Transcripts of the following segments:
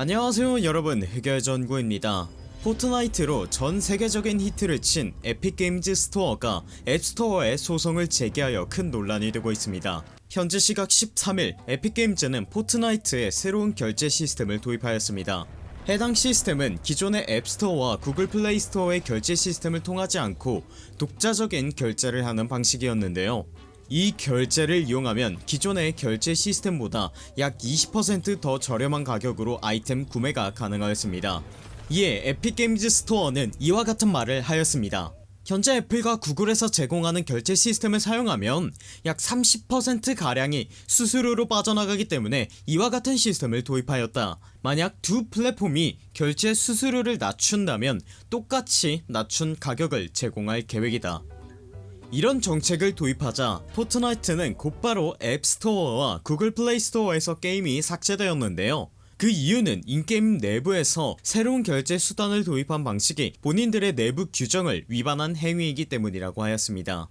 안녕하세요 여러분. 흑열전구입니다. 포트나이트로 전 세계적인 히트를 친 에픽게임즈 스토어가 앱스토어에 소송을 제기하여 큰 논란이 되고 있습니다. 현재 시각 13일 에픽게임즈는 포트나이트에 새로운 결제 시스템을 도입하였습니다. 해당 시스템은 기존의 앱스토어와 구글 플레이 스토어의 결제 시스템을 통하지 않고 독자적인 결제를 하는 방식이었는데요 이 결제를 이용하면 기존의 결제 시스템보다 약 20%더 저렴한 가격으로 아이템 구매가 가능하였습니다. 이에 에픽게임즈 스토어는 이와 같은 말을 하였습니다. 현재 애플과 구글에서 제공하는 결제 시스템을 사용하면 약 30%가량이 수수료로 빠져나가기 때문에 이와 같은 시스템을 도입하였다. 만약 두 플랫폼이 결제 수수료를 낮춘다면 똑같이 낮춘 가격을 제공할 계획이다 이런 정책을 도입하자 포트나이트는 곧바로 앱스토어와 구글 플레이 스토어에서 게임이 삭제되었는데요. 그 이유는 in-game 내부에서 새로운 결제 수단을 도입한 방식이 본인들의 내부 규정을 위반한 행위이기 때문이라고 하였습니다.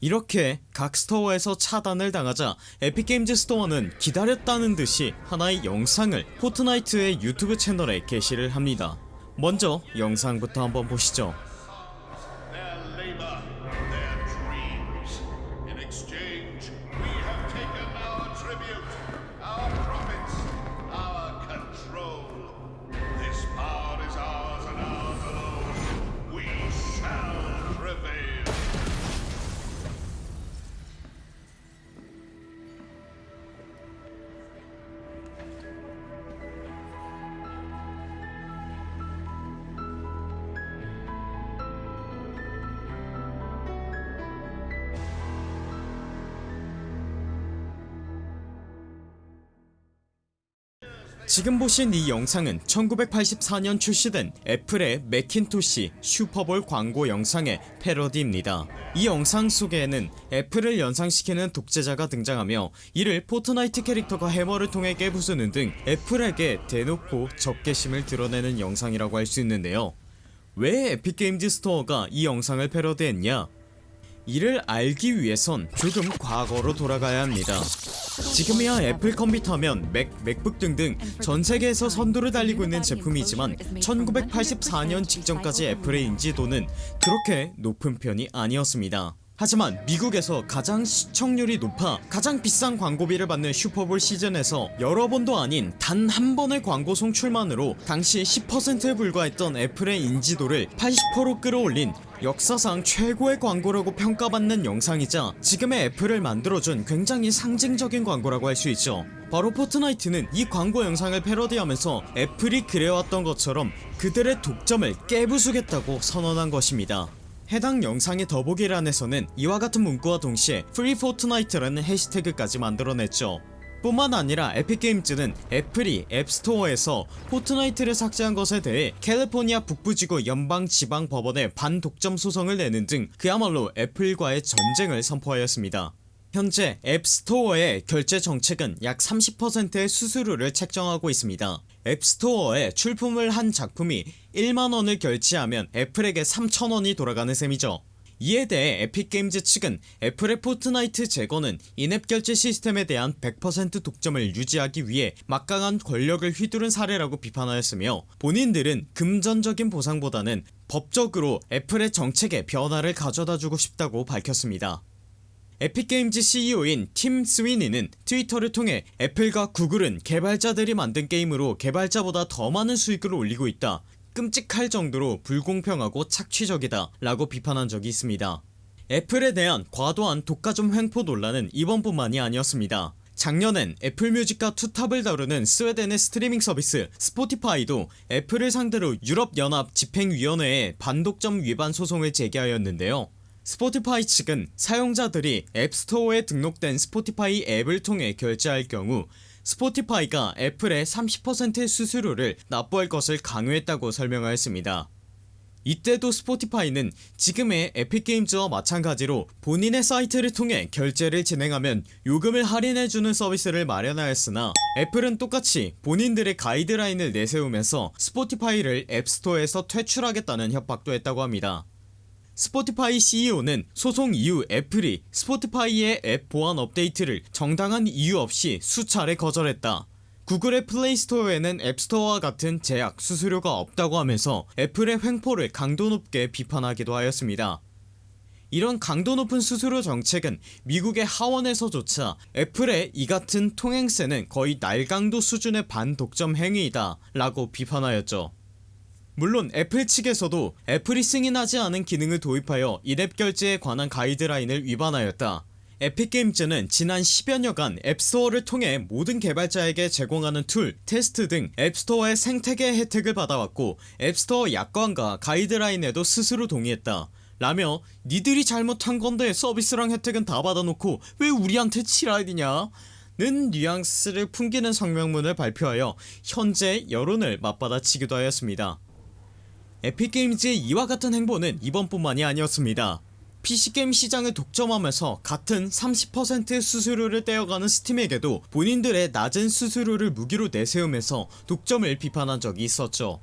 이렇게 각 스토어에서 차단을 당하자 에픽게임즈 스토어는 기다렸다는 듯이 하나의 영상을 포트나이트의 유튜브 채널에 게시를 합니다. 먼저 영상부터 한번 보시죠 지금 보신 이 영상은 1984년 출시된 애플의 맥킨토시 슈퍼볼 광고 영상의 패러디입니다. 이 영상 속에는 애플을 연상시키는 독재자가 등장하며 이를 포트나이트 캐릭터가 해머를 통해 깨부수는 등 애플에게 대놓고 적개심을 드러내는 영상이라고 할 수 있는데요. 왜 에픽게임즈 스토어가 이 영상을 패러디했냐? 이를 알기 위해선 조금 과거로 돌아가야 합니다 지금이야 애플 컴퓨터면 맥, 맥북 등등 전 세계에서 선두를 달리고 있는 제품이지만 1984년 직전까지 애플의 인지도는 그렇게 높은 편이 아니었습니다. 하지만 미국에서 가장 시청률이 높아 가장 비싼 광고비를 받는 슈퍼볼 시즌에서 여러 번도 아닌 단 한 번의 광고 송출만으로 당시 10%에 불과했던 애플의 인지도를 80%로 끌어올린 역사상 최고의 광고라고 평가받는 영상이자 지금의 애플을 만들어준 굉장히 상징적인 광고라고 할 수 있죠. 바로 포트나이트는 이 광고 영상을 패러디하면서 애플이 그래왔던 것처럼 그들의 독점을 깨부수겠다고 선언한 것입니다. 해당 영상의 더보기란에서는 이와 같은 문구와 동시에 Free Fortnite라는 해시태그까지 만들어냈죠 뿐만 아니라 에픽게임즈는 애플이 앱스토어에서 포트나이트를 삭제한 것에 대해 캘리포니아 북부지구 연방지방법원에 반독점 소송을 내는 등 그야말로 애플과의 전쟁을 선포하였습니다. 현재 앱스토어의 결제 정책은 약 30%의 수수료를 책정하고 있습니다. 앱스토어에 출품을 한 작품이 1만원을 결제하면 애플에게 3천원이 돌아가는 셈이죠 이에 대해 에픽게임즈 측은 애플의 포트나이트 제거는 in-app 결제 시스템에 대한 100% 독점을 유지하기 위해 막강한 권력을 휘두른 사례라고 비판하였으며 본인들은 금전적인 보상보다는 법적으로 애플의 정책에 변화를 가져다주고 싶다고 밝혔습니다. 에픽게임즈 CEO인 팀 스위니는 트위터를 통해 애플과 구글은 개발자들이 만든 게임으로 개발자보다 더 많은 수익을 올리고 있다 끔찍할 정도로 불공평하고 착취적이다 라고 비판한 적이 있습니다. 애플에 대한 과도한 독과점 횡포 논란은 이번뿐만이 아니었습니다. 작년엔 애플뮤직과 투톱을 다투는 스웨덴의 스트리밍 서비스 스포티파이도 애플을 상대로 유럽연합 집행위원회에 반독점 위반 소송을 제기하였는데요. 스포티파이 측은 사용자들이 앱스토어에 등록된 스포티파이 앱을 통해 결제할 경우 스포티파이가 애플의 30%의 수수료를 납부할 것을 강요했다고 설명하였습니다. 이때도 스포티파이는 지금의 에픽게임즈와 마찬가지로 본인의 사이트를 통해 결제를 진행하면 요금을 할인해주는 서비스를 마련하였으나 애플은 똑같이 본인들의 가이드라인을 내세우면서 스포티파이를 앱스토어에서 퇴출하겠다는 협박도 했다고 합니다 스포티파이 CEO는 소송 이후 애플이 스포티파이의 앱 보안 업데이트를 정당한 이유 없이 수차례 거절했다 구글의 플레이스토어에는 앱스토어와 같은 제약, 수수료가 없다고 하면서 애플의 횡포를 강도 높게 비판하기도 하였습니다. 이런 강도 높은 수수료 정책은 미국의 하원에서조차 애플의 이 같은 통행세는 거의 날강도 수준의 반독점 행위이다 라고 비판하였죠. 물론 애플 측에서도 애플이 승인하지 않은 기능을 도입하여 in-app 결제에 관한 가이드라인을 위반하였다. 에픽게임즈는 지난 10여년간 앱스토어를 통해 모든 개발자에게 제공하는 툴, 테스트 등 앱스토어의 생태계 혜택을 받아왔고 앱스토어 약관과 가이드라인에도 스스로 동의했다. 라며 니들이 잘못한 건데 서비스랑 혜택은 다 받아놓고 왜 우리한테 지랄이냐 는 뉘앙스를 풍기는 성명문을 발표하여 현재 여론을 맞받아치기도 하였습니다. 에픽게임즈의 이와 같은 행보는 이번뿐만이 아니었습니다. PC게임 시장을 독점하면서 같은 30%의 수수료를 떼어가는 스팀에게도 본인들의 낮은 수수료를 무기로 내세우면서 독점을 비판한 적이 있었죠.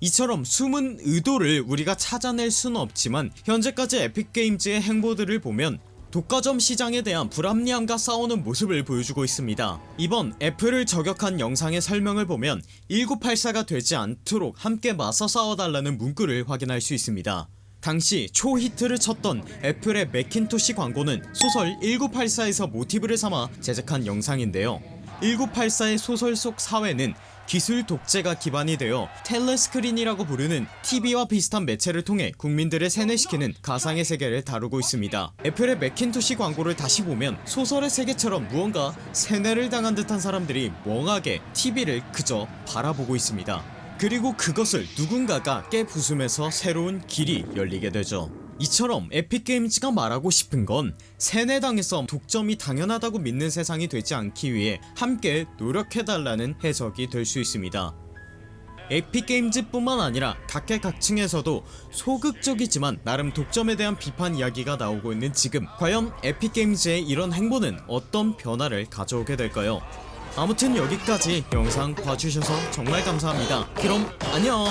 이처럼 숨은 의도를 우리가 찾아낼 수는 없지만 현재까지 에픽게임즈의 행보들을 보면 독과점 시장에 대한 불합리함과 싸우는 모습을 보여주고 있습니다. 이번 애플을 저격한 영상의 설명을 보면 1984가 되지 않도록 함께 맞서 싸워달라는 문구를 확인할 수 있습니다. 당시 초히트를 쳤던 애플의 맥킨토시 광고는 소설 1984에서 모티브를 삼아 제작한 영상인데요. 1984의 소설 속 사회는 기술 독재가 기반이 되어 텔레스크린이라고 부르는 TV와 비슷한 매체를 통해 국민들을 세뇌시키는 가상의 세계를 다루고 있습니다. 애플의 맥킨토시 광고를 다시 보면 소설의 세계처럼 무언가 세뇌를 당한 듯한 사람들이 멍하게 TV를 그저 바라보고 있습니다. 그리고 그것을 누군가가 깨부수면서 새로운 길이 열리게 되죠 이처럼 에픽게임즈가 말하고 싶은 건 세뇌당해서 독점이 당연하다고 믿는 세상이 되지 않기 위해 함께 노력해달라는 해석이 될 수 있습니다. 에픽게임즈 뿐만 아니라 각계각층에서도 소극적이지만 나름 독점에 대한 비판 이야기가 나오고 있는 지금 과연 에픽게임즈의 이런 행보는 어떤 변화를 가져오게 될까요? 아무튼 여기까지 영상 봐주셔서 정말 감사합니다. 그럼 안녕